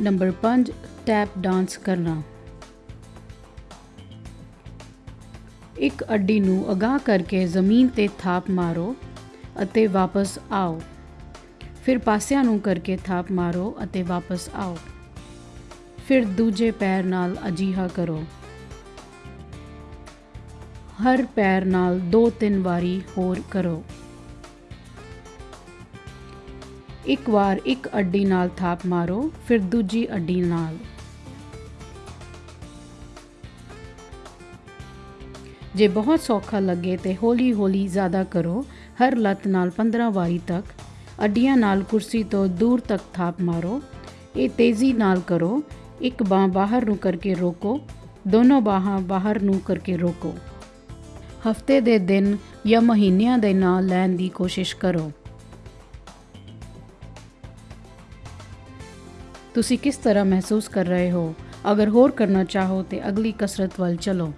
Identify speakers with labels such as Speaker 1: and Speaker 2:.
Speaker 1: Number 5 tap dance ਕਰਨਾ। ਇੱਕ ਅੱਡੀ ਨੂੰ ਅਗਾਹ ਕਰਕੇ ਜ਼ਮੀਨ ਤੇ ਥਾਪ ਮਾਰੋ ਅਤੇ ਵਾਪਸ ਆਓ। ਫਿਰ ਪਾਸਿਆਂ ਨੂੰ ਕਰਕੇ ਥਾਪ ਮਾਰੋ ਅਤੇ ਵਾਪਸ ਆਓ। ਫਿਰ ਦੂਜੇ ਪੈਰ ਨਾਲ ਅਜੀਹਾ ਕਰੋ। ਹਰ ਪੈਰ ਨਾਲ ਦੋ ਤਿੰਨ ਵਾਰੀ ਹੋਰ ਕਰੋ। ਇੱਕ ਵਾਰ ਇੱਕ ਅੱਡੀ ਨਾਲ ਥਾਪ ਮਾਰੋ, ਫਿਰ ਦੂਜੀ ਅੱਡੀ ਨਾਲ। ਜੇ ਬਹੁਤ ਸੌਖਾ ਲੱਗੇ ਤੇ ਹੌਲੀ-ਹੌਲੀ ਜ਼ਿਆਦਾ ਕਰੋ, ਹਰ ਲੱਤ ਨਾਲ 15 ਵਾਰੀ ਤੱਕ। ਅੱਡੀਆਂ ਨਾਲ ਕੁਰਸੀ ਤੋਂ ਦੂਰ ਤੱਕ ਥਾਪ ਮਾਰੋ। ਇਹ ਤੇਜ਼ੀ ਨਾਲ ਕਰੋ। ਇੱਕ ਬਾਹ ਬਾਹਰ ਨੂੰ ਕਰਕੇ ਰੋਕੋ। ਦੋਨੋਂ ਬਾਹਾਂ ਬਾਹਰ ਨੂੰ ਕਰਕੇ ਰੋਕੋ। ਹਫ਼ਤੇ ਦੇ ਦਿਨ ਜਾਂ ਮਹੀਨਿਆਂ ਦੇ ਨਾਂ ਲੈਣ ਦੀ ਕੋਸ਼ਿਸ਼ ਕਰੋ। ਤੁਸੀਂ ਕਿਸ ਤਰ੍ਹਾਂ ਮਹਿਸੂਸ ਕਰ ਰਹੇ ਹੋ? ਅਗਰ ਹੋਰ ਕਰਨਾ ਚਾਹੋ ਤੇ ਅਗਲੀ ਕਸਰਤ ਵੱਲ ਚਲੋ।